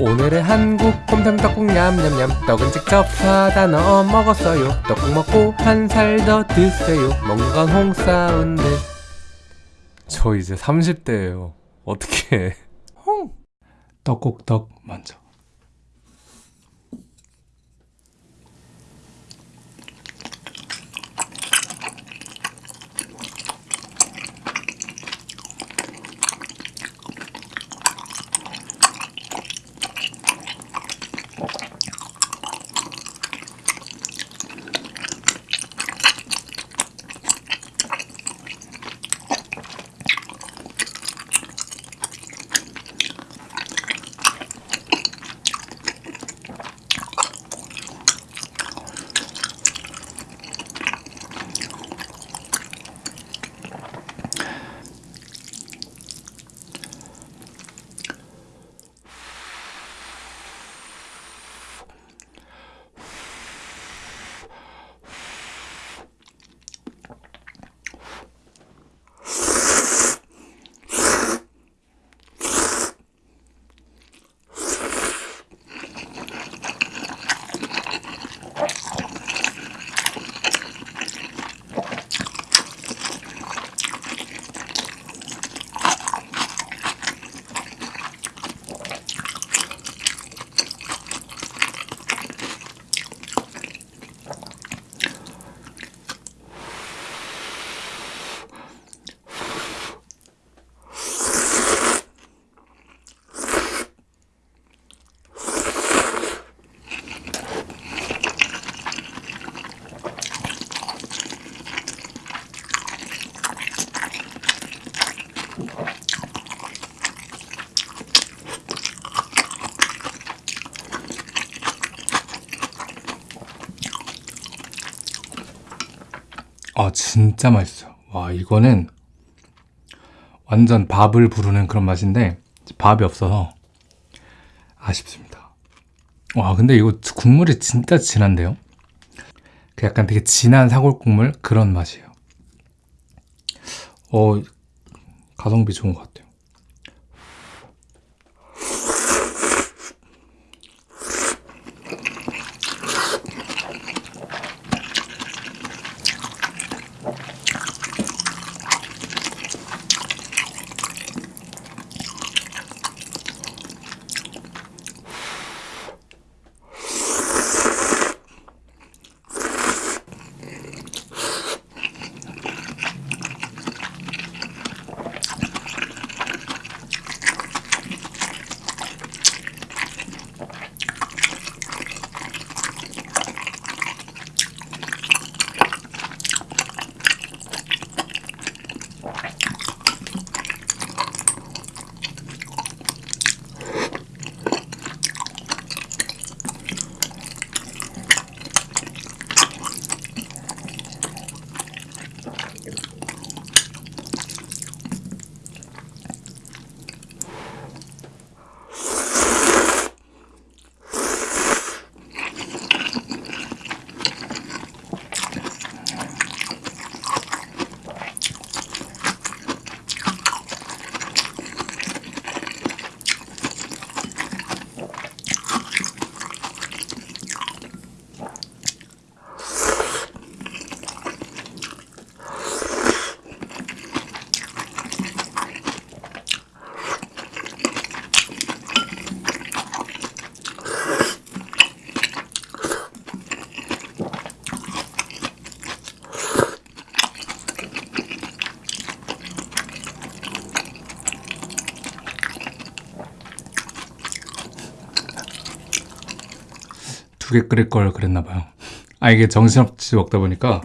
오늘의 한국 곰탕 떡국 냠냠냠. 떡은 직접 사다 넣어 먹었어요. 떡국 먹고 한 살 더 드세요. 먹는 건 홍사운드 저 이제 30대예요. 어떻게 홍! 떡국떡 먼저 아 진짜 맛있어요 와 이거는 완전 밥을 부르는 그런 맛인데 밥이 없어서 아쉽습니다. 와 근데 이거 국물이 진짜 진한데요? 그 약간 되게 진한 사골 국물? 그런 맛이에요. 어 가성비 좋은 것 같아요 두 개 끓일 걸 그랬나 봐요. 아 이게 정신없이 먹다 보니까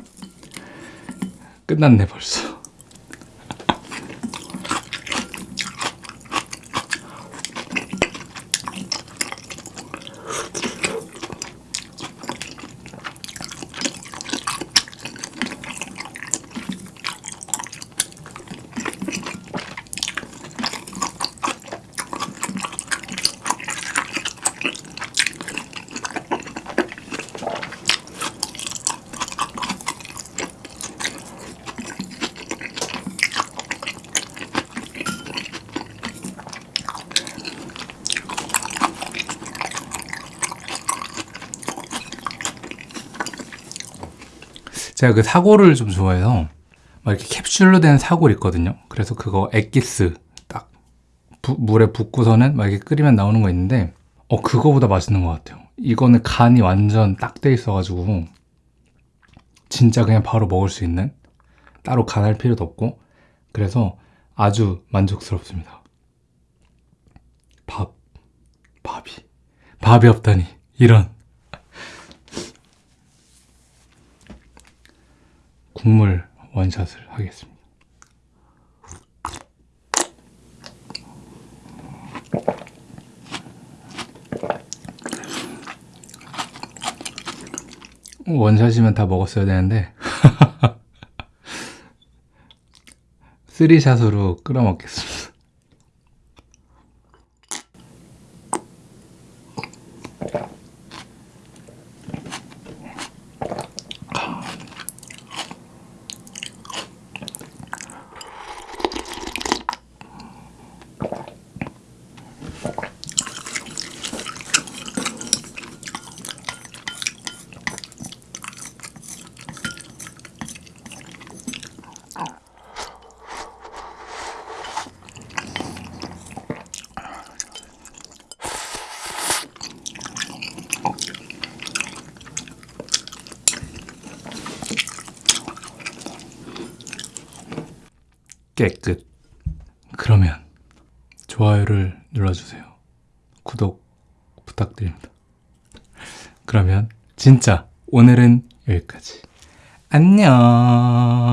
끝났네 벌써 제가 그 사골을 좀 좋아해서 막 이렇게 캡슐로 된 사골 있거든요. 그래서 그거 액기스 딱 부- 물에 붓고서는 막 이렇게 끓이면 나오는 거 있는데 어 그거보다 맛있는 것 같아요. 이거는 간이 완전 딱 돼 있어가지고 진짜 그냥 바로 먹을 수 있는 따로 간할 필요도 없고 그래서 아주 만족스럽습니다. 밥 밥이 밥이 없다니 이런 국물 원샷을 하겠습니다. 원샷이면 다 먹었어야 되는데 쓰리샷으로 끓여 먹겠습니다. 깨끗. 그러면 좋아요를 눌러주세요. 구독 부탁드립니다. 그러면 진짜 오늘은 여기까지. 안녕.